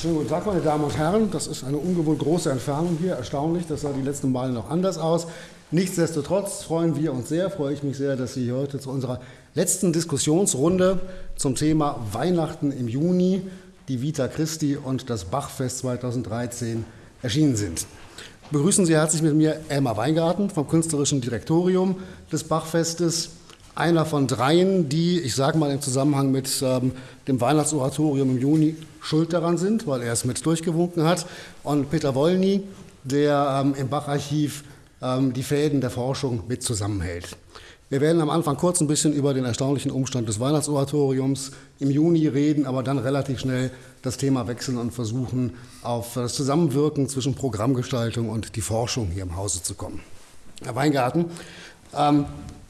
Schönen guten Tag, meine Damen und Herren. Das ist eine ungewohnt große Entfernung hier. Erstaunlich, das sah die letzten Male noch anders aus. Nichtsdestotrotz freuen wir uns sehr, freue ich mich sehr, dass Sie heute zu unserer letzten Diskussionsrunde zum Thema Weihnachten im Juni, die Vita Christi und das Bachfest 2013 erschienen sind. Begrüßen Sie herzlich mit mir Elmar Weingarten vom künstlerischen Direktorium des Bachfestes einer von dreien, die, ich sage mal im Zusammenhang mit ähm, dem Weihnachtsoratorium im Juni schuld daran sind, weil er es mit durchgewunken hat. Und Peter Wollny, der ähm, im Bacharchiv ähm, die Fäden der Forschung mit zusammenhält. Wir werden am Anfang kurz ein bisschen über den erstaunlichen Umstand des Weihnachtsoratoriums im Juni reden, aber dann relativ schnell das Thema wechseln und versuchen, auf das Zusammenwirken zwischen Programmgestaltung und die Forschung hier im Hause zu kommen. Herr Weingarten, ähm,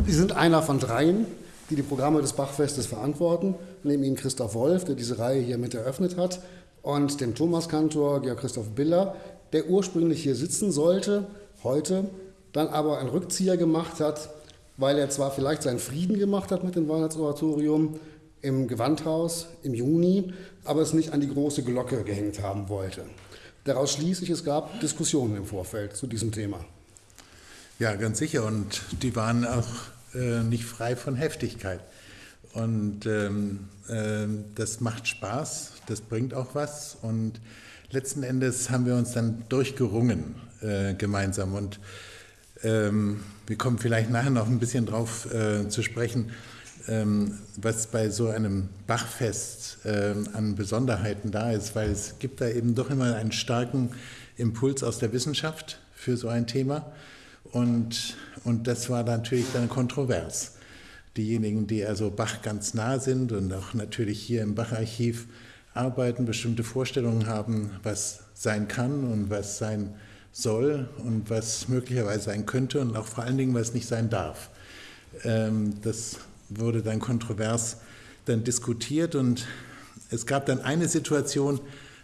Sie sind einer von dreien, die die Programme des Bachfestes verantworten. Neben Ihnen Christoph Wolf, der diese Reihe hier mit eröffnet hat, und dem Thomaskantor Georg Christoph Biller, der ursprünglich hier sitzen sollte, heute, dann aber einen Rückzieher gemacht hat, weil er zwar vielleicht seinen Frieden gemacht hat mit dem Weihnachtsoratorium im Gewandhaus im Juni, aber es nicht an die große Glocke gehängt haben wollte. Daraus schließe ich, es gab Diskussionen im Vorfeld zu diesem Thema. Ja, ganz sicher. Und die waren auch äh, nicht frei von Heftigkeit. Und ähm, äh, das macht Spaß, das bringt auch was. Und letzten Endes haben wir uns dann durchgerungen äh, gemeinsam. Und ähm, wir kommen vielleicht nachher noch ein bisschen drauf äh, zu sprechen, ähm, was bei so einem Bachfest ähm, an Besonderheiten da ist, weil es gibt da eben doch immer einen starken Impuls aus der Wissenschaft für so ein Thema. Und, und das war natürlich dann kontrovers. Diejenigen, die also Bach ganz nah sind und auch natürlich hier im Bacharchiv arbeiten, bestimmte Vorstellungen haben, was sein kann und was sein soll und was möglicherweise sein könnte und auch vor allen Dingen, was nicht sein darf. Ähm, das wurde dann kontrovers dann diskutiert und es gab dann eine Situation,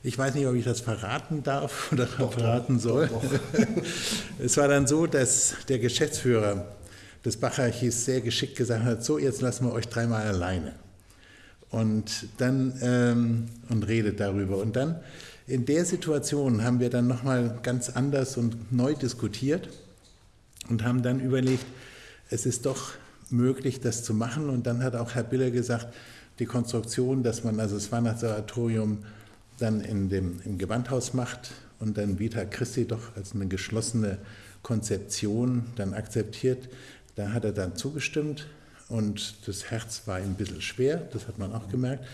ich weiß nicht, ob ich das verraten darf oder doch, verraten soll. Doch, doch. es war dann so, dass der Geschäftsführer des Bacharchivs sehr geschickt gesagt hat, so jetzt lassen wir euch dreimal alleine. Und dann ähm, und redet darüber. Und dann in der Situation haben wir dann nochmal ganz anders und neu diskutiert und haben dann überlegt, es ist doch möglich, das zu machen. Und dann hat auch Herr Biller gesagt, die Konstruktion, dass man also das Weihnachtsoratorium dann in dem, im Gewandhaus macht und dann Vita Christi doch als eine geschlossene Konzeption dann akzeptiert, da hat er dann zugestimmt und das Herz war ihm ein bisschen schwer, das hat man auch gemerkt.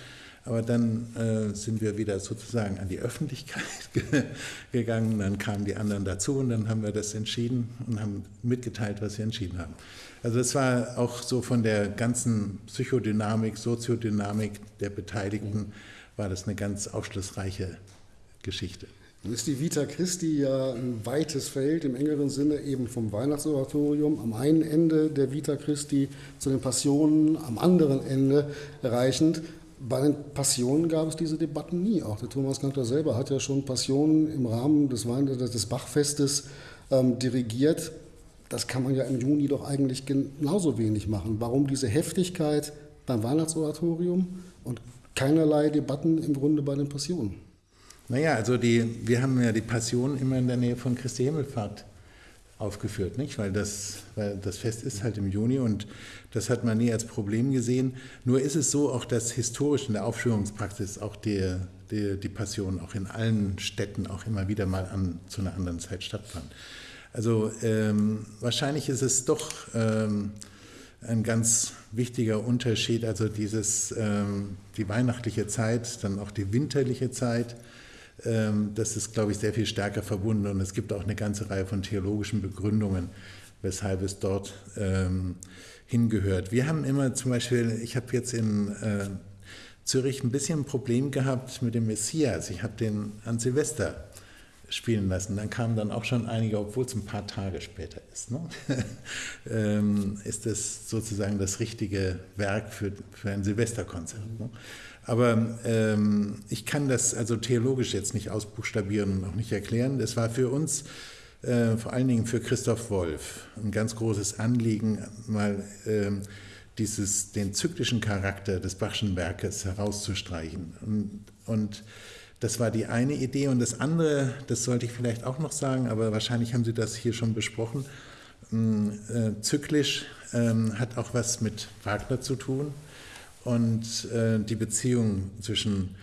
Aber dann äh, sind wir wieder sozusagen an die Öffentlichkeit gegangen, dann kamen die anderen dazu und dann haben wir das entschieden und haben mitgeteilt, was wir entschieden haben. Also das war auch so von der ganzen Psychodynamik, Soziodynamik der Beteiligten war das eine ganz aufschlussreiche Geschichte. Nun ist die Vita Christi ja ein weites Feld im engeren Sinne eben vom Weihnachtsoratorium am einen Ende der Vita Christi zu den Passionen am anderen Ende reichend. Bei den Passionen gab es diese Debatten nie. Auch der Thomas Kantor selber hat ja schon Passionen im Rahmen des, Wein des Bachfestes ähm, dirigiert. Das kann man ja im Juni doch eigentlich genauso wenig machen. Warum diese Heftigkeit beim Weihnachtsoratorium und keinerlei Debatten im Grunde bei den Passionen. Naja, also die, wir haben ja die Passion immer in der Nähe von Christi Himmelfahrt aufgeführt, nicht? Weil, das, weil das Fest ist halt im Juni und das hat man nie als Problem gesehen. Nur ist es so, auch dass historisch in der Aufführungspraxis auch die, die, die Passion auch in allen Städten auch immer wieder mal an, zu einer anderen Zeit stattfand. Also ähm, wahrscheinlich ist es doch ähm, ein ganz wichtiger Unterschied, also dieses, ähm, die weihnachtliche Zeit, dann auch die winterliche Zeit, ähm, das ist, glaube ich, sehr viel stärker verbunden und es gibt auch eine ganze Reihe von theologischen Begründungen, weshalb es dort ähm, hingehört. Wir haben immer zum Beispiel, ich habe jetzt in äh, Zürich ein bisschen ein Problem gehabt mit dem Messias. Ich habe den an Silvester spielen lassen. Dann kamen dann auch schon einige, obwohl es ein paar Tage später ist. Ne? ähm, ist das sozusagen das richtige Werk für, für ein Silvesterkonzert. Ne? Aber ähm, ich kann das also theologisch jetzt nicht ausbuchstabieren und auch nicht erklären. Das war für uns, äh, vor allen Dingen für Christoph Wolf, ein ganz großes Anliegen, mal äh, dieses, den zyklischen Charakter des Bachschen Werkes herauszustreichen. Und, und Das war die eine Idee. Und das andere, das sollte ich vielleicht auch noch sagen, aber wahrscheinlich haben Sie das hier schon besprochen. Mm, äh, zyklisch ähm, hat auch was mit Wagner zu tun. Und äh, die Beziehung zwischen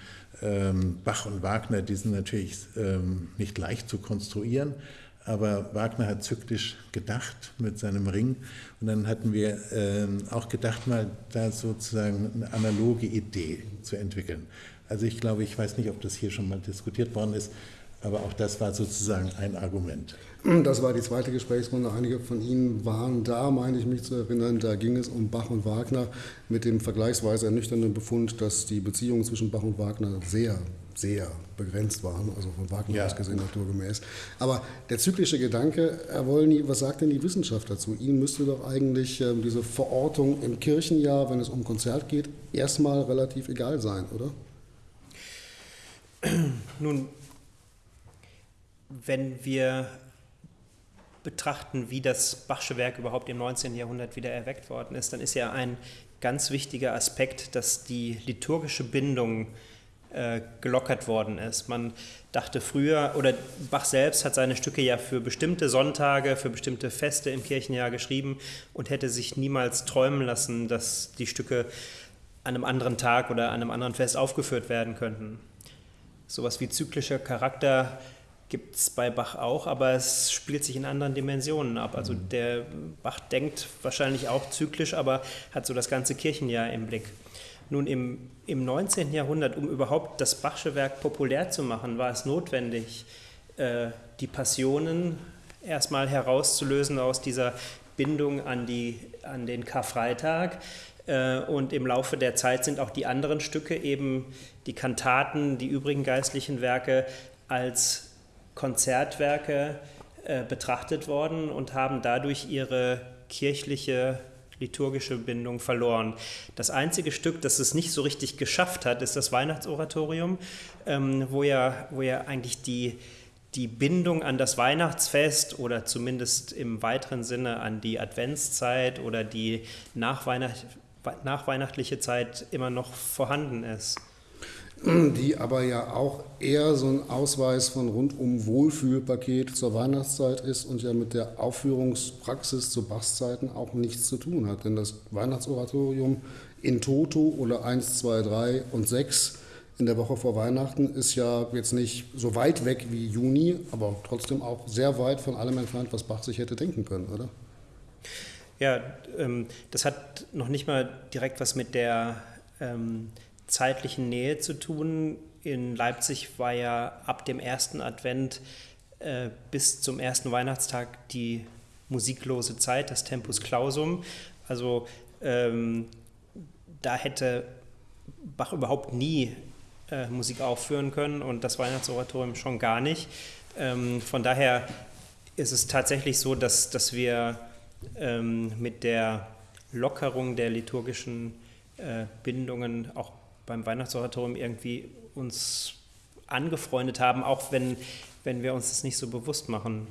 ähm, Bach und Wagner, die sind natürlich ähm, nicht leicht zu konstruieren. Aber Wagner hat zyklisch gedacht mit seinem Ring. Und dann hatten wir ähm, auch gedacht, mal da sozusagen eine analoge Idee zu entwickeln. Also ich glaube, ich weiß nicht, ob das hier schon mal diskutiert worden ist, aber auch das war sozusagen ein Argument. Das war die zweite Gesprächsrunde. Einige von Ihnen waren da, meine ich mich zu erinnern. Da ging es um Bach und Wagner mit dem vergleichsweise ernüchternden Befund, dass die Beziehungen zwischen Bach und Wagner sehr, sehr begrenzt waren, also von Wagner ja. aus gesehen naturgemäß. Aber der zyklische Gedanke, Herr Wollny, was sagt denn die Wissenschaft dazu? Ihnen müsste doch eigentlich äh, diese Verortung im Kirchenjahr, wenn es um Konzert geht, erstmal relativ egal sein, oder? Nun, wenn wir betrachten, wie das Bachsche Werk überhaupt im 19. Jahrhundert wieder erweckt worden ist, dann ist ja ein ganz wichtiger Aspekt, dass die liturgische Bindung äh, gelockert worden ist. Man dachte früher, oder Bach selbst hat seine Stücke ja für bestimmte Sonntage, für bestimmte Feste im Kirchenjahr geschrieben und hätte sich niemals träumen lassen, dass die Stücke an einem anderen Tag oder an einem anderen Fest aufgeführt werden könnten. Sowas wie zyklischer Charakter gibt es bei Bach auch, aber es spielt sich in anderen Dimensionen ab. Also mhm. der Bach denkt wahrscheinlich auch zyklisch, aber hat so das ganze Kirchenjahr im Blick. Nun, im, im 19. Jahrhundert, um überhaupt das Bachsche Werk populär zu machen, war es notwendig, äh, die Passionen erstmal herauszulösen aus dieser Bindung an, die, an den Karfreitag. Äh, und im Laufe der Zeit sind auch die anderen Stücke, eben die Kantaten, die übrigen geistlichen Werke, als Konzertwerke äh, betrachtet worden und haben dadurch ihre kirchliche liturgische Bindung verloren. Das einzige Stück, das es nicht so richtig geschafft hat, ist das Weihnachtsoratorium, ähm, wo, ja, wo ja eigentlich die, die Bindung an das Weihnachtsfest oder zumindest im weiteren Sinne an die Adventszeit oder die nachweihnacht, nachweihnachtliche Zeit immer noch vorhanden ist die aber ja auch eher so ein Ausweis von rundum Wohlfühlpaket zur Weihnachtszeit ist und ja mit der Aufführungspraxis zu Bachszeiten auch nichts zu tun hat. Denn das Weihnachtsoratorium in Toto oder 1, 2, 3 und 6 in der Woche vor Weihnachten ist ja jetzt nicht so weit weg wie Juni, aber trotzdem auch sehr weit von allem entfernt, was Bach sich hätte denken können, oder? Ja, ähm, das hat noch nicht mal direkt was mit der ähm, zeitlichen Nähe zu tun. In Leipzig war ja ab dem ersten Advent äh, bis zum ersten Weihnachtstag die musiklose Zeit, das Tempus Clausum. Also ähm, da hätte Bach überhaupt nie äh, Musik aufführen können und das Weihnachtsoratorium schon gar nicht. Ähm, von daher ist es tatsächlich so, dass, dass wir ähm, mit der Lockerung der liturgischen äh, Bindungen auch beim Weihnachtsoratorium irgendwie uns angefreundet haben, auch wenn, wenn wir uns das nicht so bewusst machen.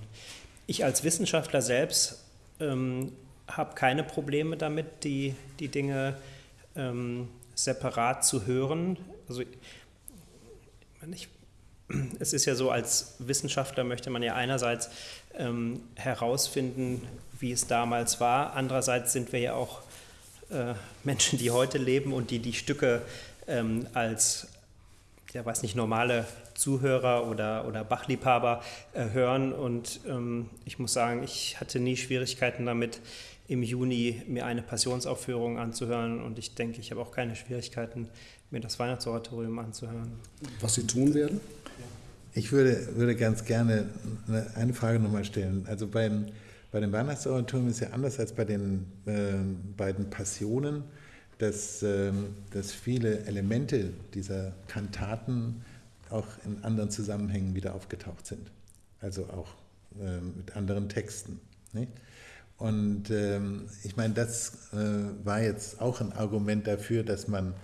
Ich als Wissenschaftler selbst ähm, habe keine Probleme damit, die, die Dinge ähm, separat zu hören. Also ich, es ist ja so, als Wissenschaftler möchte man ja einerseits ähm, herausfinden, wie es damals war. Andererseits sind wir ja auch äh, Menschen, die heute leben und die die Stücke ähm, als, ja weiß nicht, normale Zuhörer oder, oder Bachliebhaber äh, hören. Und ähm, ich muss sagen, ich hatte nie Schwierigkeiten damit, im Juni mir eine Passionsaufführung anzuhören. Und ich denke, ich habe auch keine Schwierigkeiten, mir das Weihnachtsoratorium anzuhören. Was Sie tun werden? Ich würde, würde ganz gerne eine Frage nochmal stellen. Also beim, bei dem Weihnachtsoratorium ist ja anders als bei den äh, beiden Passionen dass, ähm, dass viele Elemente dieser Kantaten auch in anderen Zusammenhängen wieder aufgetaucht sind. Also auch ähm, mit anderen Texten. Nicht? Und ähm, ich meine, das äh, war jetzt auch ein Argument dafür, dass man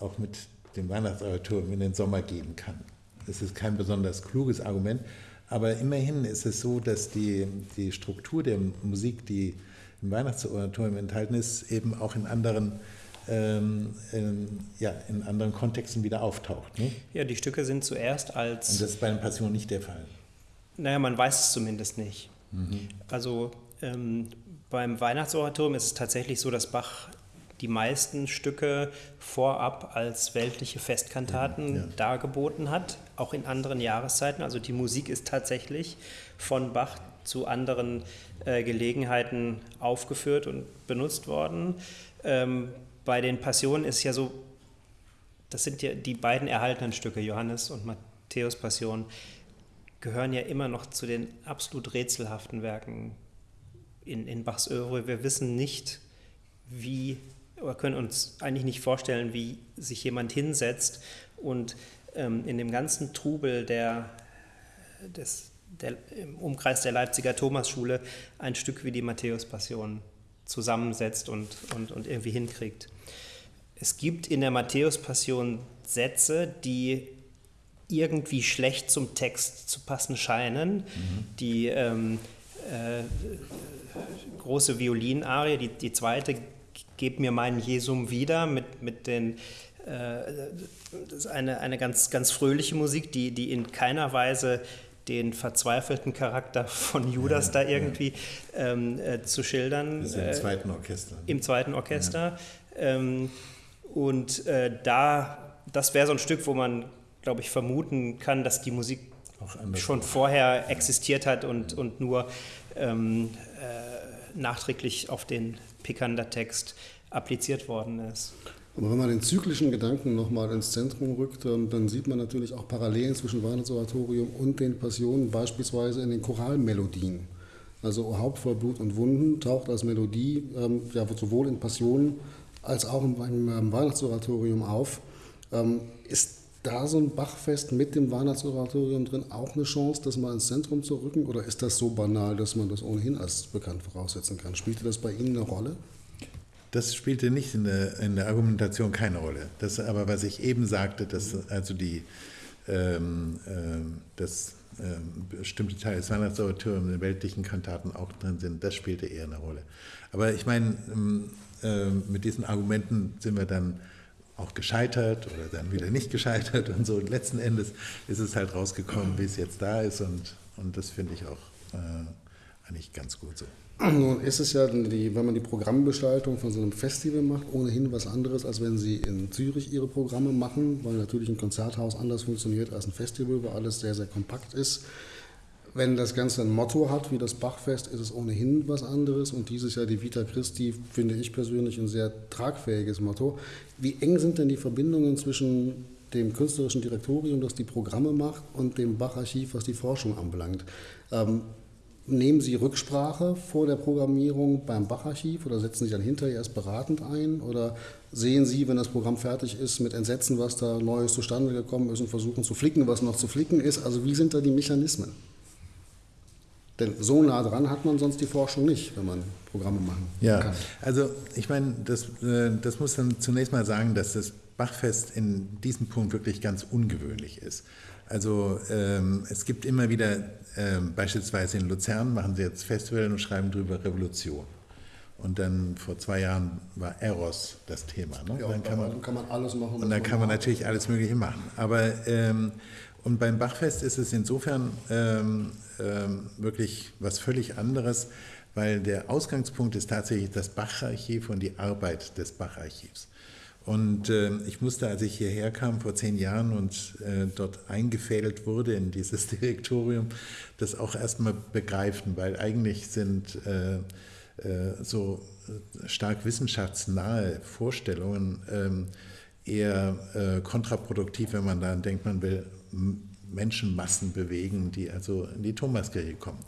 auch mit dem Weihnachtsoratorium in den Sommer gehen kann. Das ist kein besonders kluges Argument, aber immerhin ist es so, dass die, die Struktur der Musik, die im Weihnachtsoratorium enthalten ist, eben auch in anderen ähm, ähm, ja, in anderen Kontexten wieder auftaucht. Ne? Ja, die Stücke sind zuerst als. Und das ist bei den Passionen nicht der Fall. Naja, man weiß es zumindest nicht. Mhm. Also ähm, beim Weihnachtsoratorium ist es tatsächlich so, dass Bach die meisten Stücke vorab als weltliche Festkantaten ja, ja. dargeboten hat, auch in anderen Jahreszeiten. Also die Musik ist tatsächlich von Bach zu anderen äh, Gelegenheiten aufgeführt und benutzt worden. Ähm, bei den Passionen ist ja so, das sind ja die beiden erhaltenen Stücke, Johannes und Matthäus Passion, gehören ja immer noch zu den absolut rätselhaften Werken in, in Bachs Oeuvre. Wir wissen nicht, wie, oder können uns eigentlich nicht vorstellen, wie sich jemand hinsetzt und ähm, in dem ganzen Trubel der, des, der, im Umkreis der Leipziger Thomasschule ein Stück wie die Matthäus-Passion zusammensetzt und, und, und irgendwie hinkriegt. Es gibt in der Matthäus-Passion Sätze, die irgendwie schlecht zum Text zu passen scheinen. Mhm. Die ähm, äh, große Violinarie, die, die zweite, Gib mir meinen Jesum wieder, mit, mit den äh, das ist eine, eine ganz, ganz fröhliche Musik, die, die in keiner Weise den verzweifelten Charakter von Judas ja, da irgendwie ja. ähm, äh, zu schildern. Ja im äh, zweiten Orchester. Im zweiten Orchester. Ja. Ähm, und äh, da, das wäre so ein Stück, wo man, glaube ich, vermuten kann, dass die Musik schon vorher existiert hat und, und nur ähm, äh, nachträglich auf den Pikander-Text appliziert worden ist. Aber wenn man den zyklischen Gedanken nochmal ins Zentrum rückt, ähm, dann sieht man natürlich auch Parallelen zwischen Weihnachtsoratorium und den Passionen, beispielsweise in den Choralmelodien. Also Haupt voll Blut und Wunden taucht als Melodie ähm, ja, sowohl in Passionen als auch im, im Weihnachtsoratorium auf. Ähm, ist da so ein Bachfest mit dem Weihnachtsoratorium drin auch eine Chance, das mal ins Zentrum zu rücken? Oder ist das so banal, dass man das ohnehin als bekannt voraussetzen kann? Spielte das bei Ihnen eine Rolle? Das spielte nicht in der, in der Argumentation keine Rolle. Das aber, was ich eben sagte, dass also die, ähm, ähm, dass ähm, bestimmte Teile des Weihnachtsoratoriums in den weltlichen Kantaten auch drin sind, das spielte eher eine Rolle. Aber ich meine, äh, mit diesen Argumenten sind wir dann auch gescheitert oder dann wieder nicht gescheitert und so. Und letzten Endes ist es halt rausgekommen, wie es jetzt da ist und, und das finde ich auch äh, eigentlich ganz gut so. Nun ist es ja, die, wenn man die Programmgestaltung von so einem Festival macht, ohnehin was anderes, als wenn Sie in Zürich Ihre Programme machen, weil natürlich ein Konzerthaus anders funktioniert als ein Festival, wo alles sehr, sehr kompakt ist. Wenn das Ganze ein Motto hat, wie das Bachfest, ist es ohnehin was anderes. Und dieses Jahr die Vita Christi finde ich persönlich ein sehr tragfähiges Motto. Wie eng sind denn die Verbindungen zwischen dem künstlerischen Direktorium, das die Programme macht, und dem Bacharchiv, was die Forschung anbelangt? Ähm, Nehmen Sie Rücksprache vor der Programmierung beim Bacharchiv oder setzen Sie dann hinterher erst beratend ein? Oder sehen Sie, wenn das Programm fertig ist, mit Entsetzen, was da Neues zustande gekommen ist und versuchen zu flicken, was noch zu flicken ist? Also wie sind da die Mechanismen? Denn so nah dran hat man sonst die Forschung nicht, wenn man Programme machen ja, kann. Also ich meine, das, äh, das muss dann zunächst mal sagen, dass das Bachfest in diesem Punkt wirklich ganz ungewöhnlich ist. Also ähm, es gibt immer wieder, ähm, beispielsweise in Luzern machen sie jetzt Festival und schreiben darüber Revolution. Und dann vor zwei Jahren war Eros das Thema. Ne? Ja, dann kann man, kann man, alles machen. Und dann kann man natürlich alles Mögliche machen. Aber ähm, und beim Bachfest ist es insofern ähm, ähm, wirklich was völlig anderes, weil der Ausgangspunkt ist tatsächlich das Bacharchiv und die Arbeit des Bacharchivs. Und äh, ich musste, als ich hierher kam vor zehn Jahren und äh, dort eingefädelt wurde in dieses Direktorium, das auch erstmal begreifen, weil eigentlich sind äh, äh so stark wissenschaftsnahe Vorstellungen ähm, eher äh, kontraproduktiv, wenn man daran denkt, man will Menschenmassen bewegen, die also in die Thomaskirche kommen.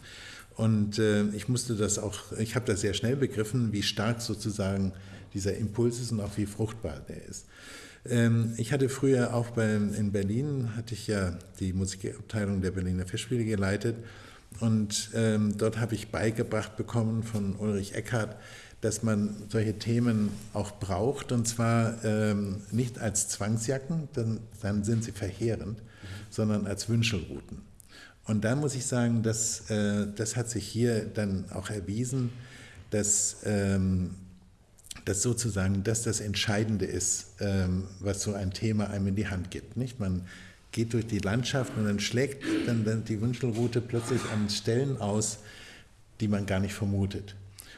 Und äh, ich musste das auch, ich habe das sehr schnell begriffen, wie stark sozusagen dieser Impuls ist und auch wie fruchtbar der ist. Ähm, ich hatte früher auch bei, in Berlin, hatte ich ja die Musikabteilung der Berliner Festspiele geleitet und ähm, dort habe ich beigebracht bekommen von Ulrich Eckhardt, dass man solche Themen auch braucht und zwar ähm, nicht als Zwangsjacken, dann, dann sind sie verheerend, sondern als Wünschelrouten. Und da muss ich sagen, dass, äh, das hat sich hier dann auch erwiesen, dass ähm, dass sozusagen das das Entscheidende ist, ähm, was so ein Thema einem in die Hand gibt. Nicht? Man geht durch die Landschaft und dann schlägt dann, dann die Wünschelroute plötzlich an Stellen aus, die man gar nicht vermutet.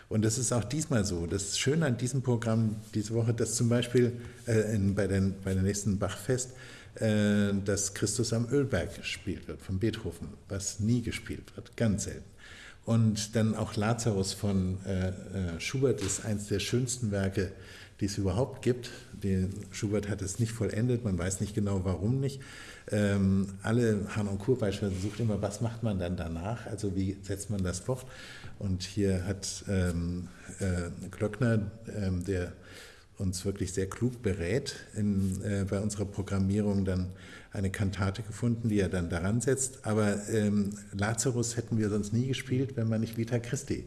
Und das ist auch diesmal so. Das Schöne an diesem Programm diese Woche, dass zum Beispiel äh, in, bei, den, bei der nächsten Bachfest, äh, dass Christus am Ölberg gespielt wird von Beethoven, was nie gespielt wird, ganz selten. Und dann auch Lazarus von äh, äh, Schubert ist eines der schönsten Werke, die es überhaupt gibt. Den Schubert hat es nicht vollendet, man weiß nicht genau warum nicht. Ähm, alle Kur beispielsweise sucht immer, was macht man dann danach, also wie setzt man das fort. Und hier hat ähm, äh, Glöckner, ähm, der uns wirklich sehr klug berät, in, äh, bei unserer Programmierung dann eine Kantate gefunden, die er dann daran setzt. Aber ähm, Lazarus hätten wir sonst nie gespielt, wenn man nicht Vita Christi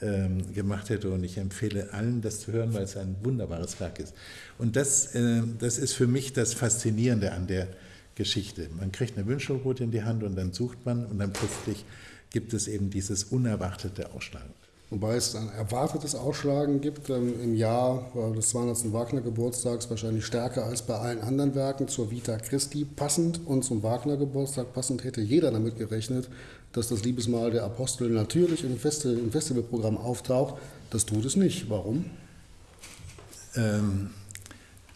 ähm, gemacht hätte. Und ich empfehle allen, das zu hören, weil es ein wunderbares Werk ist. Und das, äh, das ist für mich das Faszinierende an der Geschichte. Man kriegt eine Wünschelrute in die Hand und dann sucht man und dann plötzlich gibt es eben dieses unerwartete Ausschlagen. Wobei es ein erwartetes Ausschlagen gibt ähm, im Jahr äh, des 200. Wagner-Geburtstags, wahrscheinlich stärker als bei allen anderen Werken zur Vita Christi passend. Und zum Wagner-Geburtstag passend hätte jeder damit gerechnet, dass das Liebesmahl der Apostel natürlich im, Festi im Festivalprogramm auftaucht. Das tut es nicht. Warum? Ähm,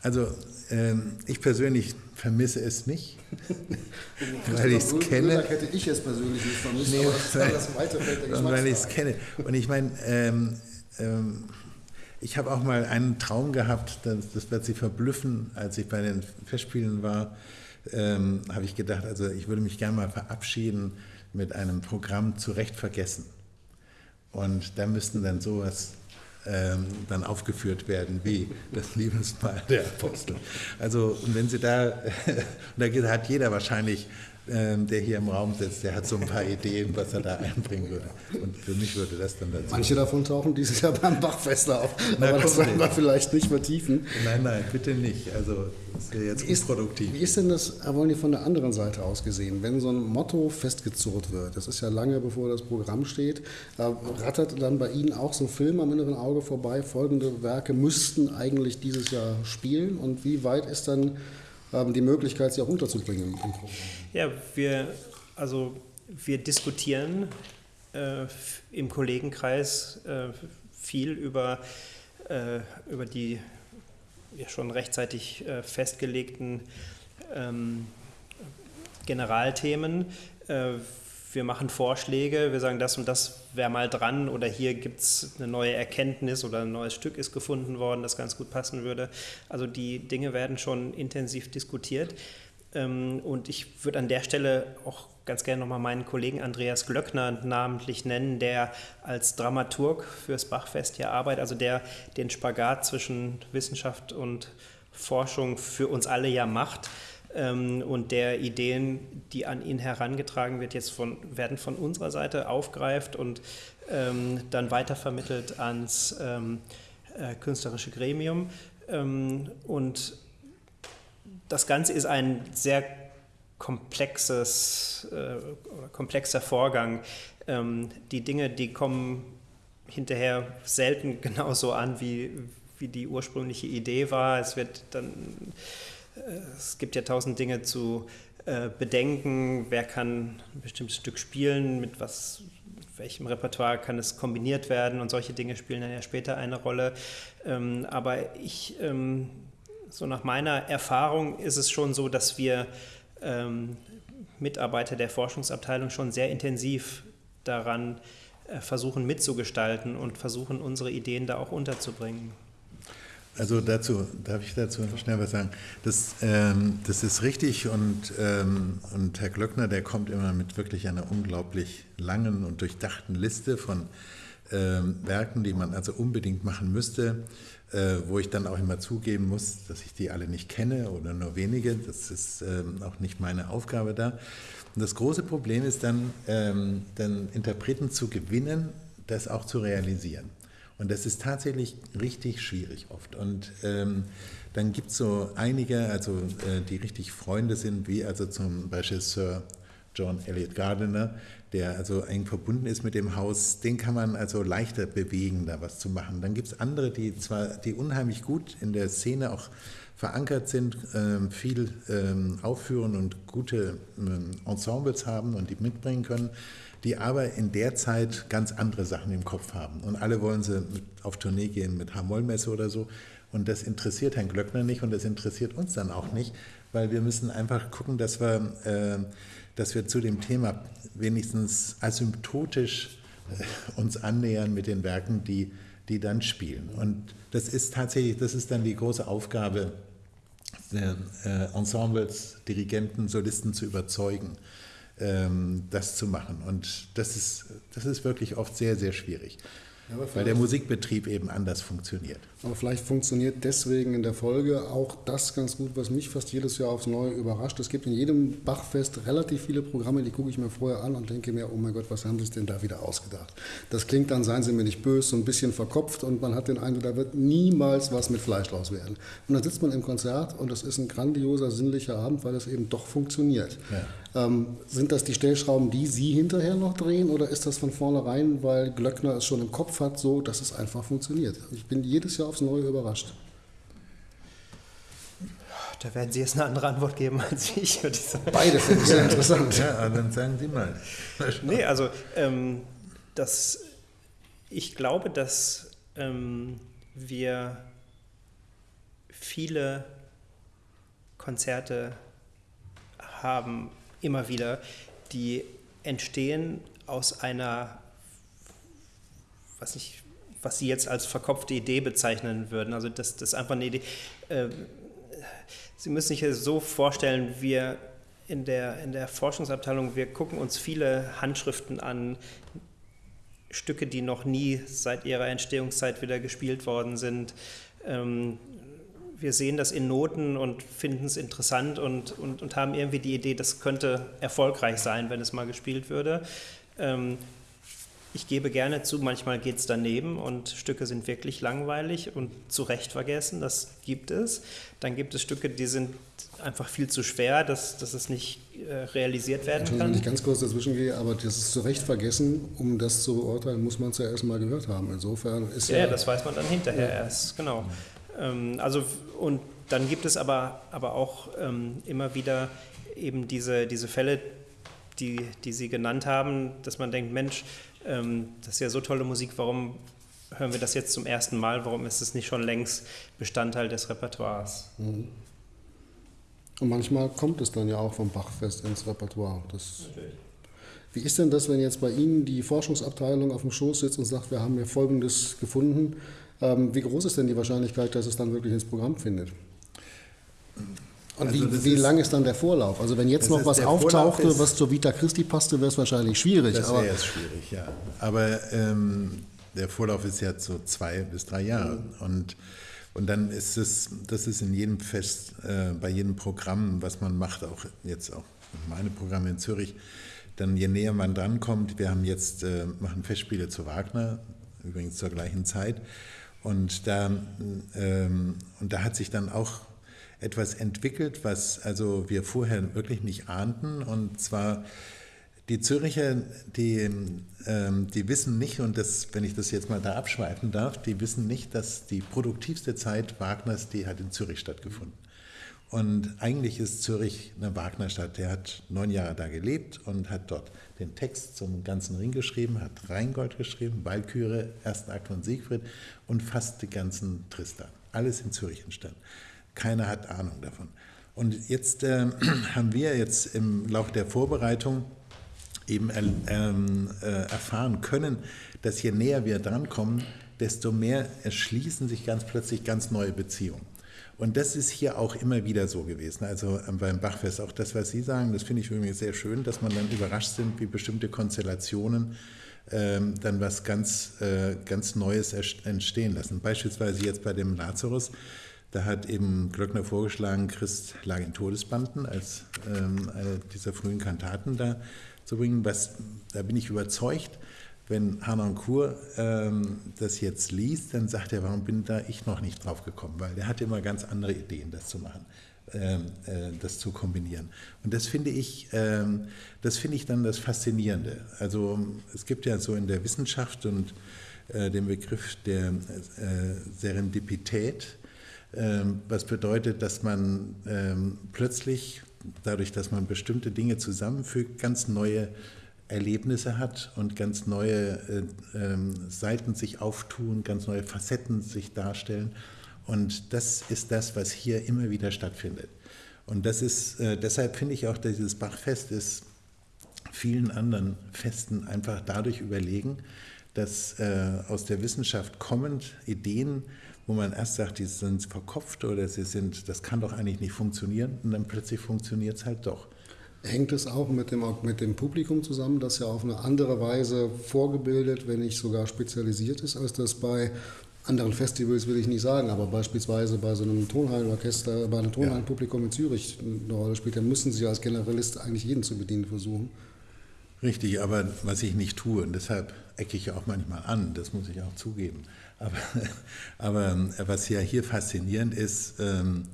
also ähm, ich persönlich vermisse es nicht, weil ich es kenne. hätte ich es persönlich nicht vermisst, nee, aber das Weil ich es kenne. Und ich meine, ähm, ähm, ich habe auch mal einen Traum gehabt, das, das, wird Sie verblüffen, als ich bei den Festspielen war, ähm, habe ich gedacht, also ich würde mich gerne mal verabschieden mit einem Programm zurecht vergessen. Und da müssten dann sowas ähm, dann aufgeführt werden wie das Liebesmahl der Apostel. Also und wenn Sie da, da hat jeder wahrscheinlich der hier im Raum sitzt, der hat so ein paar Ideen, was er da einbringen würde. Und für mich würde das dann dazu. Manche davon tauchen dieses Jahr beim Bachfest auf, Na, aber das werden wir vielleicht nicht vertiefen. Nein, nein, bitte nicht. Also das wäre jetzt ist, unproduktiv. Wie ist denn das, Herr Wolny, von der anderen Seite aus gesehen? Wenn so ein Motto festgezurrt wird, das ist ja lange bevor das Programm steht, da rattert dann bei Ihnen auch so ein Film am inneren Auge vorbei, folgende Werke müssten eigentlich dieses Jahr spielen und wie weit ist dann haben die Möglichkeit, sie auch unterzubringen. Ja, wir, also wir diskutieren äh, im Kollegenkreis äh, viel über, äh, über die ja, schon rechtzeitig äh, festgelegten ähm, Generalthemen. Wir machen Vorschläge, wir sagen, das und das wäre mal dran oder hier gibt es eine neue Erkenntnis oder ein neues Stück ist gefunden worden, das ganz gut passen würde. Also die Dinge werden schon intensiv diskutiert. Ähm, und ich würde an der Stelle auch ganz gerne nochmal meinen Kollegen Andreas Glöckner namentlich nennen, der als Dramaturg fürs Bachfest hier arbeitet, also der den Spagat zwischen Wissenschaft und Forschung für uns alle ja macht ähm, und der Ideen, die an ihn herangetragen wird, jetzt von, werden von unserer Seite aufgreift und ähm, dann weitervermittelt ans ähm, äh, künstlerische Gremium. Ähm, und das Ganze ist ein sehr komplexes äh, komplexer Vorgang. Ähm, die Dinge, die kommen hinterher selten genauso an, wie, wie die ursprüngliche Idee war. Es wird dann es gibt ja tausend Dinge zu äh, bedenken. Wer kann ein bestimmtes Stück spielen? Mit was, welchem Repertoire kann es kombiniert werden? Und solche Dinge spielen dann ja später eine Rolle. Ähm, aber ich, ähm, so nach meiner Erfahrung ist es schon so, dass wir ähm, Mitarbeiter der Forschungsabteilung schon sehr intensiv daran äh, versuchen mitzugestalten und versuchen, unsere Ideen da auch unterzubringen. Also dazu, darf ich dazu schnell was sagen? Das, ähm, das ist richtig und, ähm, und Herr Glöckner, der kommt immer mit wirklich einer unglaublich langen und durchdachten Liste von ähm, Werken, die man also unbedingt machen müsste, äh, wo ich dann auch immer zugeben muss, dass ich die alle nicht kenne oder nur wenige. Das ist ähm, auch nicht meine Aufgabe da. Und das große Problem ist dann, ähm, dann Interpreten zu gewinnen, das auch zu realisieren. Und das ist tatsächlich richtig schwierig oft. Und ähm, dann gibt es so einige, also äh, die richtig Freunde sind, wie also zum Beispiel Sir John Elliott Gardiner, der also eng verbunden ist mit dem Haus, den kann man also leichter bewegen, da was zu machen. Dann gibt es andere, die zwar, die unheimlich gut in der Szene auch verankert sind, ähm, viel ähm, aufführen und gute ähm, Ensembles haben und die mitbringen können, die aber in der Zeit ganz andere Sachen im Kopf haben. Und alle wollen sie auf Tournee gehen mit H-Moll-Messe oder so. Und das interessiert Herrn Glöckner nicht und das interessiert uns dann auch nicht, weil wir müssen einfach gucken, dass wir, äh, dass wir zu dem Thema wenigstens asymptotisch äh, uns annähern mit den Werken, die, die dann spielen. Und das ist tatsächlich, das ist dann die große Aufgabe äh, Ensembles, Dirigenten, Solisten zu überzeugen, das zu machen. Und das ist, das ist wirklich oft sehr, sehr schwierig. Weil der Musikbetrieb eben anders funktioniert. Aber vielleicht funktioniert deswegen in der Folge auch das ganz gut, was mich fast jedes Jahr aufs Neue überrascht. Es gibt in jedem Bachfest relativ viele Programme, die gucke ich mir vorher an und denke mir, oh mein Gott, was haben sie denn da wieder ausgedacht? Das klingt dann, seien Sie mir nicht böse, so ein bisschen verkopft und man hat den Eindruck, da wird niemals was mit Fleisch draus werden. Und dann sitzt man im Konzert und das ist ein grandioser, sinnlicher Abend, weil es eben doch funktioniert. Ja. Ähm, sind das die Stellschrauben, die Sie hinterher noch drehen oder ist das von vornherein, weil Glöckner es schon im Kopf hat, so, dass es einfach funktioniert? Ich bin jedes Jahr aufs Neue überrascht. Da werden Sie jetzt eine andere Antwort geben als ich, würde ich sagen. Beide finde ich sehr interessant. Ja, dann sagen Sie mal. nee, also ähm, das, ich glaube, dass ähm, wir viele Konzerte haben, immer wieder, die entstehen aus einer, was ich, was Sie jetzt als verkopfte Idee bezeichnen würden. Also das, das ist einfach eine Idee. Äh, Sie müssen sich das so vorstellen, wir in der, in der Forschungsabteilung, wir gucken uns viele Handschriften an, Stücke, die noch nie seit ihrer Entstehungszeit wieder gespielt worden sind. Ähm, wir sehen das in Noten und finden es interessant und, und, und haben irgendwie die Idee, das könnte erfolgreich sein, wenn es mal gespielt würde. Ich gebe gerne zu, manchmal geht es daneben und Stücke sind wirklich langweilig und zu Recht vergessen, das gibt es. Dann gibt es Stücke, die sind einfach viel zu schwer, dass, dass es nicht äh, realisiert werden kann. Wenn ich ganz kurz dazwischen gehe, aber das ist zu Recht vergessen, um das zu beurteilen, muss man es ja erstmal gehört haben. Insofern ist ja... Ja, das weiß man dann hinterher ja. erst, genau. Ähm, also, und dann gibt es aber, aber auch ähm, immer wieder eben diese, diese Fälle, die, die Sie genannt haben, dass man denkt, Mensch, ähm, das ist ja so tolle Musik, warum hören wir das jetzt zum ersten Mal? Warum ist es nicht schon längst Bestandteil des Repertoires? Mhm. Und manchmal kommt es dann ja auch vom Bachfest ins Repertoire. Das Wie ist denn das, wenn jetzt bei Ihnen die Forschungsabteilung auf dem Schoß sitzt und sagt, wir haben hier Folgendes gefunden? Ähm, wie groß ist denn die Wahrscheinlichkeit, dass es dann wirklich ins Programm findet? Und also wie, wie ist, lang ist dann der Vorlauf? Also wenn jetzt noch was auftauchte, ist, was zur Vita Christi passte, wäre es wahrscheinlich schwierig. Das wäre jetzt schwierig, ja. Aber ähm, der Vorlauf ist ja so zwei bis drei Jahre. Mhm. Und, und dann ist es, das ist in jedem Fest, äh, bei jedem Programm, was man macht, auch jetzt auch meine Programme in Zürich, dann je näher man drankommt, wir haben jetzt, äh, machen Festspiele zu Wagner, übrigens zur gleichen Zeit, und da, ähm, und da hat sich dann auch etwas entwickelt, was also wir vorher wirklich nicht ahnten. Und zwar die Züricher, die, ähm, die wissen nicht, und das, wenn ich das jetzt mal da abschweifen darf, die wissen nicht, dass die produktivste Zeit Wagners, die hat in Zürich stattgefunden. Und eigentlich ist Zürich eine Wagnerstadt. Der hat neun Jahre da gelebt und hat dort den Text zum ganzen Ring geschrieben, hat Rheingold geschrieben, Walküre, Ersten Akt von Siegfried und fast die ganzen Tristan. Alles in Zürich entstanden. Keiner hat Ahnung davon. Und jetzt äh, haben wir jetzt im Laufe der Vorbereitung eben ähm, äh, erfahren können, dass je näher wir drankommen, desto mehr erschließen sich ganz plötzlich ganz neue Beziehungen. Und das ist hier auch immer wieder so gewesen. Also ähm, beim Bachfest, auch das, was Sie sagen, das finde ich übrigens sehr schön, dass man dann überrascht sind, wie bestimmte Konstellationen ähm, dann was ganz, äh, ganz Neues entstehen lassen. Beispielsweise jetzt bei dem Lazarus da hat eben Glöckner vorgeschlagen, Christ lag in Todesbanden als ähm, eine dieser frühen Kantaten da zu bringen. Was, da bin ich überzeugt, wenn Harnoncourt ähm, das jetzt liest, dann sagt er, warum bin da ich noch nicht drauf gekommen? Weil der hatte immer ganz andere Ideen, das zu machen. ähm, äh, das zu kombinieren. Und das finde ich, ähm, das finde ich dann das Faszinierende. Also es gibt ja so in der Wissenschaft und äh, den Begriff der äh, Serendipität, was bedeutet, dass man plötzlich, dadurch, dass man bestimmte Dinge zusammenfügt, ganz neue Erlebnisse hat und ganz neue Seiten sich auftun, ganz neue Facetten sich darstellen. Und das ist das, was hier immer wieder stattfindet. Und das ist, äh, deshalb finde ich auch, dass dieses Bachfest ist vielen anderen Festen einfach dadurch überlegen, dass äh, aus der Wissenschaft kommend Ideen, wo man erst sagt, die sind verkopft oder sie sind, das kann doch eigentlich nicht funktionieren und dann plötzlich funktioniert es halt doch. Hängt es auch mit dem, mit dem Publikum zusammen, das ja auf eine andere Weise vorgebildet, wenn nicht sogar spezialisiert ist, als das bei anderen Festivals will ich nicht sagen, aber beispielsweise bei so einem Tonhallenorchester, bei einem Tonhallenpublikum in Zürich eine Rolle spielt, dann müssen Sie als Generalist eigentlich jeden zu bedienen versuchen. Richtig, aber was ich nicht tue, und deshalb ecke ich ja auch manchmal an, das muss ich auch zugeben. Aber, aber ähm, was ja hier faszinierend ist, ähm,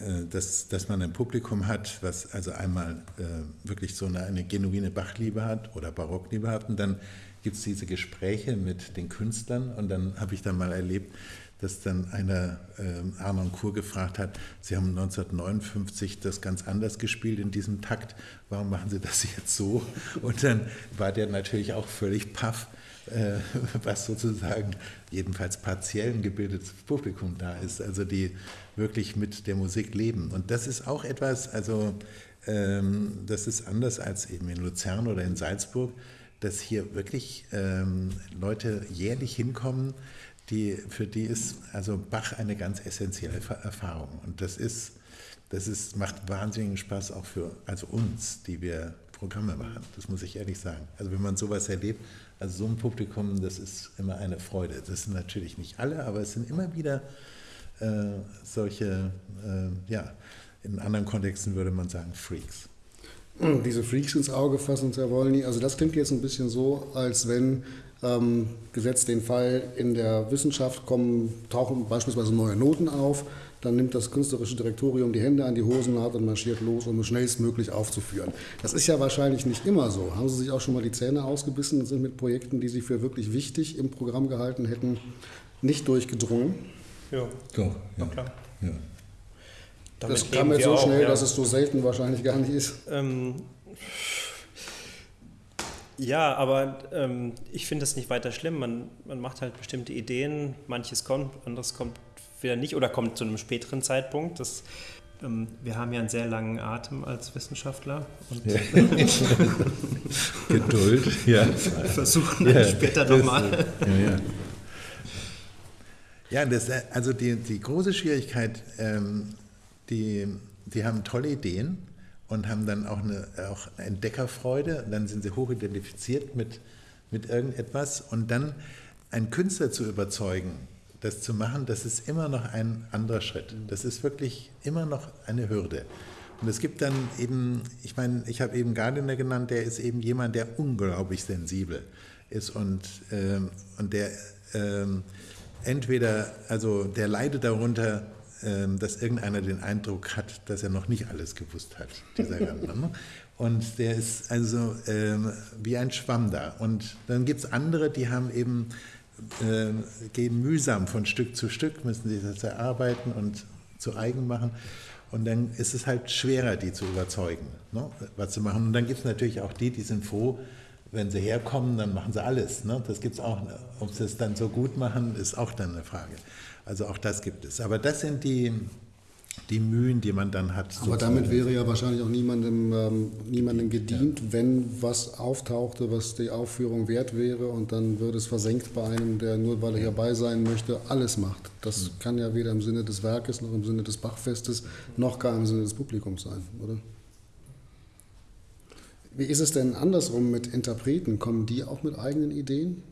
äh, dass, dass man ein Publikum hat, was also einmal äh, wirklich so eine, eine genuine Bachliebe hat oder Barockliebe hat. Und dann gibt es diese Gespräche mit den Künstlern. Und dann habe ich dann mal erlebt, dass dann einer äh, Arnon Kur gefragt hat, Sie haben 1959 das ganz anders gespielt in diesem Takt, warum machen Sie das jetzt so? Und dann war der natürlich auch völlig paff, äh, was sozusagen jedenfalls partiell ein gebildetes Publikum da ist, also die wirklich mit der Musik leben. Und das ist auch etwas, also ähm, das ist anders als eben in Luzern oder in Salzburg dass hier wirklich ähm, Leute jährlich hinkommen, die, für die ist also Bach eine ganz essentielle Erfahrung. Und das ist, das ist, macht wahnsinnigen Spaß auch für also uns, die wir Programme machen. Das muss ich ehrlich sagen. Also wenn man sowas erlebt, also so ein Publikum, das ist immer eine Freude. Das sind natürlich nicht alle, aber es sind immer wieder äh, solche, äh, ja, in anderen Kontexten würde man sagen Freaks diese Freaks ins Auge fassen, Herr Wolny. Also das klingt jetzt ein bisschen so, als wenn ähm, gesetzt den Fall in der Wissenschaft kommen, tauchen beispielsweise neue Noten auf, dann nimmt das künstlerische Direktorium die Hände an die Hosennaht und marschiert los, um es schnellstmöglich aufzuführen. Das ist ja wahrscheinlich nicht immer so. Haben Sie sich auch schon mal die Zähne ausgebissen und sind mit Projekten, die Sie für wirklich wichtig im Programm gehalten hätten, nicht durchgedrungen? Ja, doch, ja. klar. Ja. Das kam jetzt so auch, schnell, ja. dass es so selten wahrscheinlich gar nicht ist. Ähm, ja, aber ähm, ich finde das nicht weiter schlimm. Man, man macht halt bestimmte Ideen, manches kommt, anderes kommt wieder nicht oder kommt zu einem späteren Zeitpunkt. Das, ähm, wir haben ja einen sehr langen Atem als Wissenschaftler. Und ja. Geduld, ja. Versuchen ja, später nochmal. Ja, ja. Ja, das, also die, die große Schwierigkeit ähm, die, die haben tolle Ideen und haben dann auch eine auch Entdeckerfreude. Und dann sind sie hochidentifiziert mit, mit irgendetwas. Und dann einen Künstler zu überzeugen, das zu machen, das ist immer noch ein anderer Schritt. Das ist wirklich immer noch eine Hürde. Und es gibt dann eben, ich meine, ich habe eben Gardiner genannt, der ist eben jemand, der unglaublich sensibel ist und, ähm, und der ähm, entweder, also der leidet darunter, dass irgendeiner den Eindruck hat, dass er noch nicht alles gewusst hat, dieser Mann. Und der ist also ähm, wie ein Schwamm da. Und dann gibt es andere, die haben eben, äh, gehen mühsam von Stück zu Stück, müssen sich das erarbeiten und zu eigen machen. Und dann ist es halt schwerer, die zu überzeugen, ne, was zu machen. Und dann gibt es natürlich auch die, die sind froh, wenn sie herkommen, dann machen sie alles. Ne? Das gibt es auch. Ob sie es dann so gut machen, ist auch dann eine Frage. Also auch das gibt es. Aber das sind die, die Mühen, die man dann hat. Aber damit wäre ja wahrscheinlich auch niemandem, ähm, niemandem gedient, ja. wenn was auftauchte, was die Aufführung wert wäre und dann würde es versenkt bei einem, der nur weil er hierbei sein möchte, alles macht. Das mhm. kann ja weder im Sinne des Werkes noch im Sinne des Bachfestes noch gar im Sinne des Publikums sein, oder? Wie ist es denn andersrum mit Interpreten? Kommen die auch mit eigenen Ideen?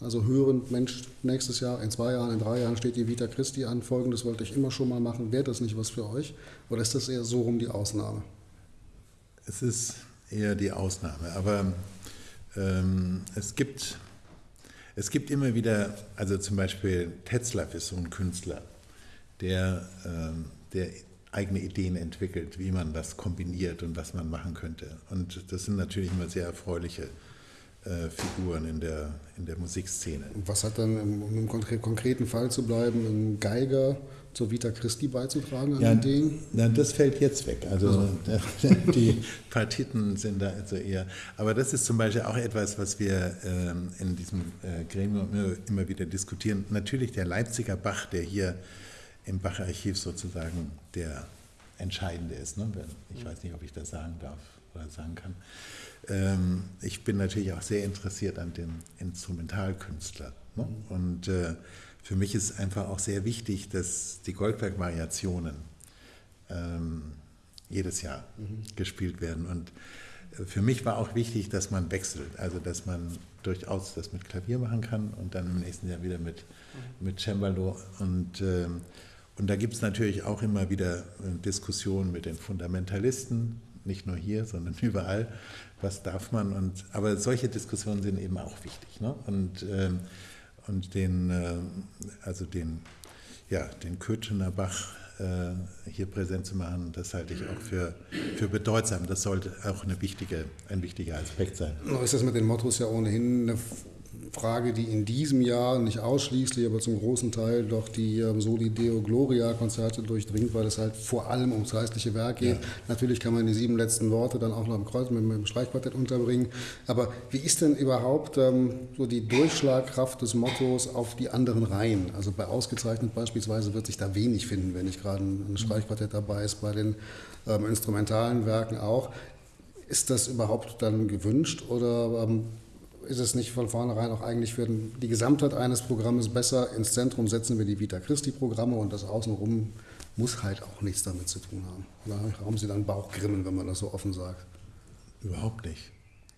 Also hören, Mensch, nächstes Jahr, in zwei Jahren, in drei Jahren steht die Vita Christi an, folgendes wollte ich immer schon mal machen, wäre das nicht was für euch? Oder ist das eher so rum die Ausnahme? Es ist eher die Ausnahme, aber ähm, es, gibt, es gibt immer wieder, also zum Beispiel Tetzlaff ist so ein Künstler, der, ähm, der eigene Ideen entwickelt, wie man das kombiniert und was man machen könnte. Und das sind natürlich immer sehr erfreuliche äh, Figuren in der, in der Musikszene. Was hat dann, um im konkreten Fall zu bleiben, ein Geiger zur Vita Christi beizutragen an ja, den Na, das fällt jetzt weg. Also, also. die Partiten sind da also eher. Aber das ist zum Beispiel auch etwas, was wir ähm, in diesem äh, Gremium immer, immer, wieder diskutieren. Natürlich der Leipziger Bach, der hier im Bach-Archiv sozusagen der entscheidende ist. Ne? Ich weiß nicht, ob ich das sagen darf oder sagen kann. Ähm, ich bin natürlich auch sehr interessiert an den Instrumentalkünstlern. Ne? Und äh, für mich ist einfach auch sehr wichtig, dass die Goldberg-Variationen ähm, jedes Jahr mhm. gespielt werden. Und äh, für mich war auch wichtig, dass man wechselt, also dass man durchaus das mit Klavier machen kann und dann im nächsten Jahr wieder mit, mhm. mit Cembalo. Und, äh, und da gibt es natürlich auch immer wieder äh, Diskussionen mit den Fundamentalisten, nicht nur hier, sondern überall, was darf man. Und, aber solche Diskussionen sind eben auch wichtig. Ne? Und, äh, und den, äh, also den, ja, den Köthener Bach äh, hier präsent zu machen, das halte ich auch für, für bedeutsam. Das sollte auch eine wichtige, ein wichtiger Aspekt sein. Ist das mit den Mottos ja ohnehin eine Frage, die in diesem Jahr nicht ausschließlich, aber zum großen Teil doch die ähm, Soli Deo Gloria Konzerte durchdringt, weil es halt vor allem ums geistliche Werk geht. Ja. Natürlich kann man die sieben letzten Worte dann auch noch im Kreuz mit, mit dem Streichquartett unterbringen. Aber wie ist denn überhaupt ähm, so die Durchschlagkraft des Mottos auf die anderen Reihen? Also bei ausgezeichnet beispielsweise wird sich da wenig finden, wenn nicht gerade ein Streichquartett dabei ist, bei den ähm, instrumentalen Werken auch. Ist das überhaupt dann gewünscht oder ähm, ist es nicht von vornherein auch eigentlich für die Gesamtheit eines Programmes besser, ins Zentrum setzen wir die Vita Christi-Programme und das Außenrum muss halt auch nichts damit zu tun haben. Oder haben Sie dann Bauchgrimmen, wenn man das so offen sagt? Überhaupt nicht.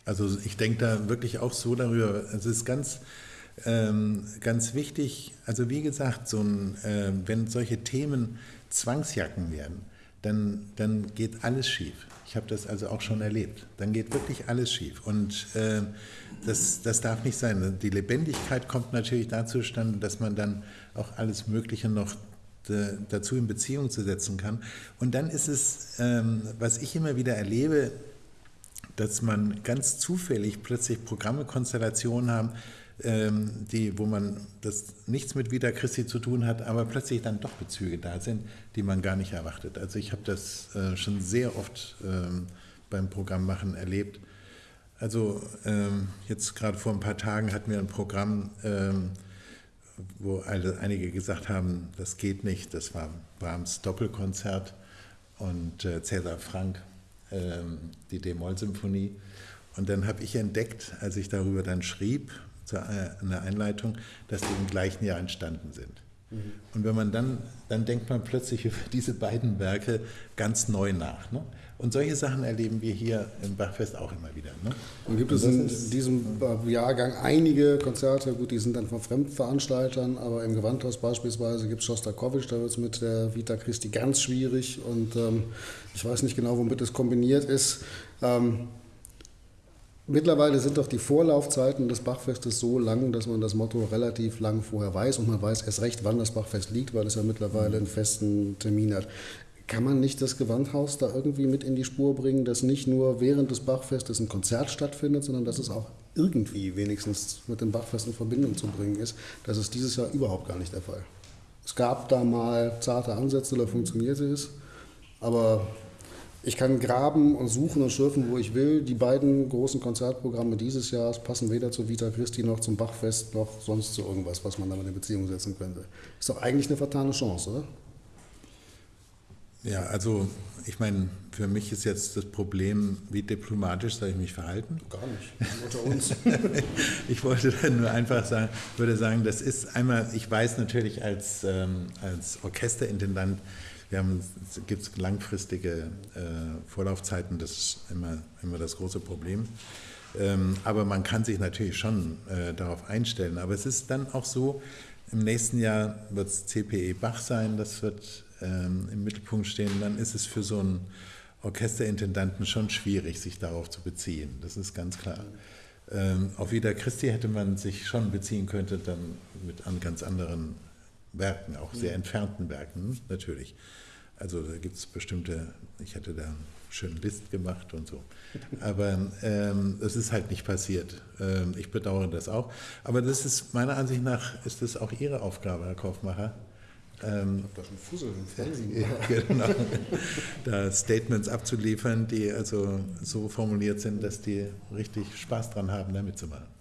Also ich denke da wirklich auch so darüber. Es ist ganz, ähm, ganz wichtig, also wie gesagt, so ein, äh, wenn solche Themen Zwangsjacken werden, dann, dann geht alles schief. Ich habe das also auch schon erlebt. Dann geht wirklich alles schief. Und äh, das, das darf nicht sein. Die Lebendigkeit kommt natürlich dazu zustande, dass man dann auch alles Mögliche noch dazu in Beziehung zu setzen kann. Und dann ist es, ähm, was ich immer wieder erlebe, dass man ganz zufällig plötzlich Programme, Konstellationen haben, die, wo man das nichts mit Vita Christi zu tun hat, aber plötzlich dann doch Bezüge da sind, die man gar nicht erwartet. Also ich habe das äh, schon sehr oft ähm, beim Programmmachen erlebt. Also ähm, jetzt gerade vor ein paar Tagen hatten wir ein Programm, wo einige gesagt haben, das geht nicht. Das war Brahms Doppelkonzert und äh, Cäsar Frank, die D-Moll-Symphonie. Und dann habe ich entdeckt, als ich darüber dann schrieb, eine Einleitung, dass die im gleichen Jahr entstanden sind. Mhm. Und wenn man dann, dann denkt man plötzlich über diese beiden Werke ganz neu nach. Ne? Und solche Sachen erleben wir hier im Bachfest auch immer wieder. Ne? Und gibt es in diesem Jahrgang einige Konzerte, gut, die sind dann von Fremdveranstaltern, aber im Gewandhaus beispielsweise gibt es Schostakowitsch, da wird es mit der Vita Christi ganz schwierig und ähm, ich weiß nicht genau, womit es kombiniert ist. Ähm, Mittlerweile sind doch die Vorlaufzeiten des Bachfestes so lang, dass man das Motto relativ lang vorher weiß und man weiß erst recht, wann das Bachfest liegt, weil es ja mittlerweile einen festen Termin hat. Kann man nicht das Gewandhaus da irgendwie mit in die Spur bringen, dass nicht nur während des Bachfestes ein Konzert stattfindet, sondern dass es auch irgendwie wenigstens mit dem Bachfest in Verbindung zu bringen ist? Das ist dieses Jahr überhaupt gar nicht der Fall. Es gab da mal zarte Ansätze, da funktionierte es, aber ich kann graben und suchen und schürfen, wo ich will. Die beiden großen Konzertprogramme dieses Jahres passen weder zu Vita Christi noch zum Bachfest noch sonst zu irgendwas, was man damit in Beziehung setzen könnte. Ist doch eigentlich eine vertane Chance, oder? Ja, also ich meine, für mich ist jetzt das Problem, wie diplomatisch soll ich mich verhalten? Gar nicht, unter uns. ich wollte dann nur einfach sagen, würde sagen, das ist einmal, ich weiß natürlich als, ähm, als Orchesterintendant, wir haben, es gibt langfristige äh, Vorlaufzeiten, das ist immer, immer das große Problem. Ähm, aber man kann sich natürlich schon äh, darauf einstellen. Aber es ist dann auch so, im nächsten Jahr wird es CPE Bach sein, das wird ähm, im Mittelpunkt stehen. Dann ist es für so einen Orchesterintendanten schon schwierig, sich darauf zu beziehen. Das ist ganz klar. Ähm, auf Vida Christi hätte man sich schon beziehen können, dann mit an ganz anderen Werken, auch sehr entfernten Werken natürlich. Also da gibt es bestimmte, ich hatte da einen schönen List gemacht und so. Aber ähm, es ist halt nicht passiert. Ähm, ich bedauere das auch. Aber das ist meiner Ansicht nach ist das auch Ihre Aufgabe, Herr Kaufmacher. Ähm, da schon Fussel im. Ja, genau. da Statements abzuliefern, die also so formuliert sind, dass die richtig Spaß dran haben, da mitzumachen.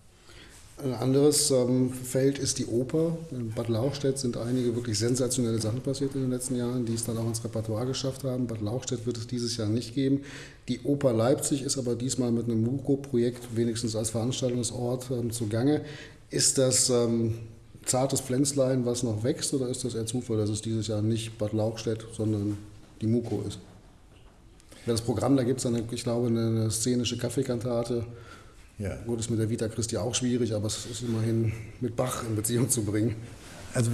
Ein anderes ähm, Feld ist die Oper. In Bad Lauchstädt sind einige wirklich sensationelle Sachen passiert in den letzten Jahren, die es dann auch ins Repertoire geschafft haben. Bad Lauchstädt wird es dieses Jahr nicht geben. Die Oper Leipzig ist aber diesmal mit einem MUGO-Projekt wenigstens als Veranstaltungsort ähm, zugange. Ist das ähm, zartes Pflänzlein, was noch wächst, oder ist das eher Zufall, dass es dieses Jahr nicht Bad Lauchstädt, sondern die MUGO ist? Das Programm, da gibt es dann, ich glaube, eine szenische Kaffeekantate ja. Gut, ist mit der Vita Christi auch schwierig, aber es ist immerhin mit Bach in Beziehung zu bringen. Also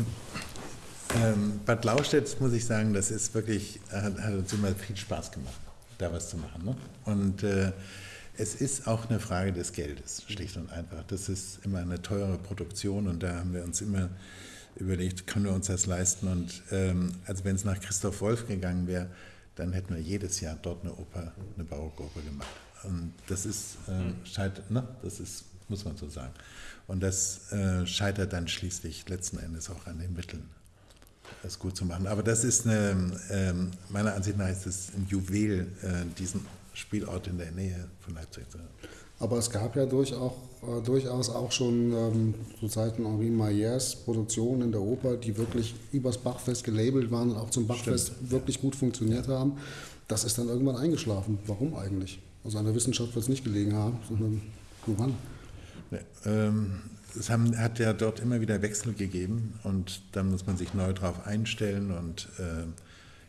ähm, Bad Laustedt, muss ich sagen, das ist wirklich, hat, hat, uns immer viel Spaß gemacht, da was zu machen. Ne? Und äh, es ist auch eine Frage des Geldes, schlicht und einfach. Das ist immer eine teure Produktion und da haben wir uns immer überlegt, können wir uns das leisten? Und ähm, also wenn es nach Christoph Wolf gegangen wäre, dann hätten wir jedes Jahr dort eine Oper, eine Barockoper gemacht. Und das ist, äh, scheitert, ne? das ist, muss man so sagen. Und das äh, scheitert dann schließlich letzten Endes auch an den Mitteln, das gut zu machen. Aber das ist eine, äh, meiner Ansicht nach ist es ein Juwel, äh, diesen Spielort in der Nähe von Leipzig zu haben. Aber es gab ja durch auch, äh, durchaus auch schon ähm, zu Zeiten Henri Maillers Produktionen in der Oper, die wirklich übers Bachfest gelabelt waren und auch zum Bachfest Stimmt, wirklich gut funktioniert haben. Das ist dann irgendwann eingeschlafen. Warum eigentlich? Also an der Wissenschaft wird es nicht gelegen haben, sondern woran? Ähm, es haben, hat ja dort immer wieder Wechsel gegeben und da muss man sich neu drauf einstellen und äh,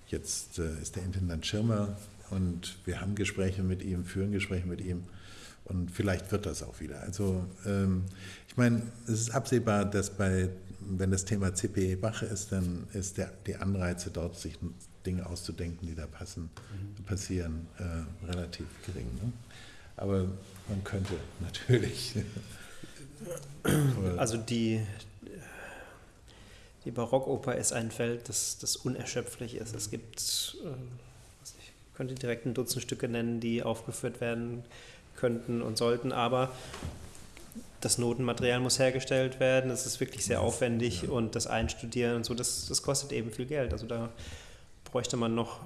jetzt äh, ist der Intendant Schirmer und wir haben Gespräche mit ihm, führen Gespräche mit ihm und vielleicht wird das auch wieder. Also ähm, ich meine, es ist absehbar, dass bei, wenn das Thema CPE Bach ist, dann ist der, die Anreize dort, sich Dinge auszudenken, die da passen, mhm. passieren, äh, relativ gering. Ne? Aber man könnte natürlich. also die, die Barockoper ist ein Feld, das, das unerschöpflich ist. Es gibt, äh, ich könnte direkt ein Dutzend Stücke nennen, die aufgeführt werden könnten und sollten, aber das Notenmaterial muss hergestellt werden, es ist wirklich sehr aufwendig ja. und das Einstudieren und so, das, das kostet eben viel Geld. Also da bräuchte man noch,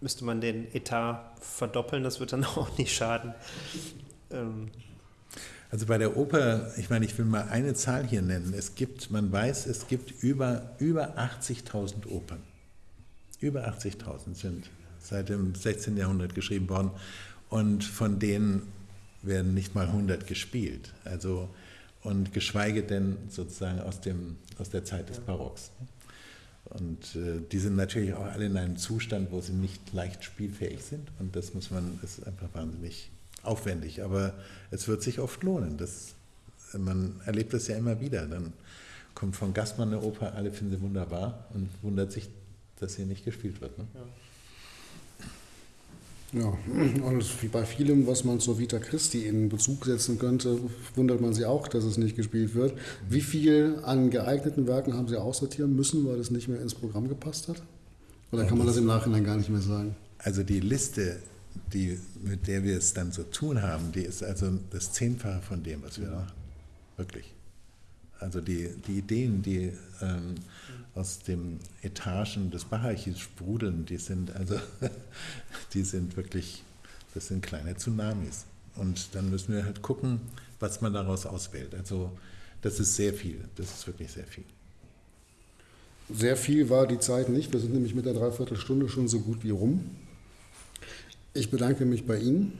müsste man den Etat verdoppeln, das wird dann auch nicht schaden. Ähm. Also bei der Oper, ich meine, ich will mal eine Zahl hier nennen. Es gibt, man weiß, es gibt über, über 80.000 Opern. Über 80.000 sind seit dem 16. Jahrhundert geschrieben worden und von denen werden nicht mal 100 gespielt. Also, und geschweige denn sozusagen aus, dem, aus der Zeit des Barocks. Und äh, die sind natürlich auch alle in einem Zustand, wo sie nicht leicht spielfähig sind. Und das muss man, ist einfach wahnsinnig aufwendig. Aber es wird sich oft lohnen. Das, man erlebt das ja immer wieder. Dann kommt von Gastmann eine Oper, alle finden sie wunderbar und wundert sich, dass sie nicht gespielt wird. Ne? Ja. Ja, und wie bei vielem, was man zur Vita Christi in Bezug setzen könnte, wundert man sich auch, dass es nicht gespielt wird. Wie viel an geeigneten Werken haben Sie aussortieren müssen, weil es nicht mehr ins Programm gepasst hat? Oder kann man das im Nachhinein gar nicht mehr sagen? Also die Liste, die, mit der wir es dann zu tun haben, die ist also das Zehnfache von dem, was wir machen. Wirklich. Also die, die Ideen, die ähm, aus den Etagen des Bacharchivs sprudeln, die sind also, die sind wirklich, das sind kleine Tsunamis. Und dann müssen wir halt gucken, was man daraus auswählt. Also das ist sehr viel, das ist wirklich sehr viel. Sehr viel war die Zeit nicht. Wir sind nämlich mit der Dreiviertelstunde schon so gut wie rum. Ich bedanke mich bei Ihnen.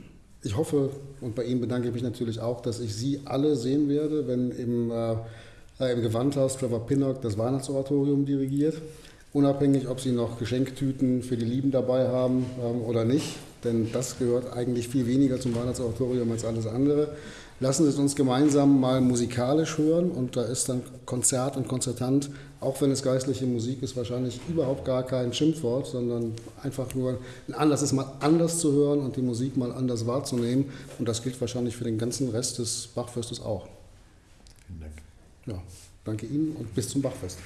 Ich hoffe, und bei Ihnen bedanke ich mich natürlich auch, dass ich Sie alle sehen werde, wenn im äh, äh, im Gewandhaus Trevor Pinnock das Weihnachtsoratorium dirigiert. Unabhängig, ob Sie noch Geschenktüten für die Lieben dabei haben ähm, oder nicht, denn das gehört eigentlich viel weniger zum Weihnachtsoratorium als alles andere. Lassen Sie es uns gemeinsam mal musikalisch hören und da ist dann Konzert und Konzertant, auch wenn es geistliche Musik ist, wahrscheinlich überhaupt gar kein Schimpfwort, sondern einfach nur ein Anlass ist, mal anders zu hören und die Musik mal anders wahrzunehmen. Und das gilt wahrscheinlich für den ganzen Rest des Bachfestes auch. Vielen Dank ja, danke Ihnen und bis zum Bachfest.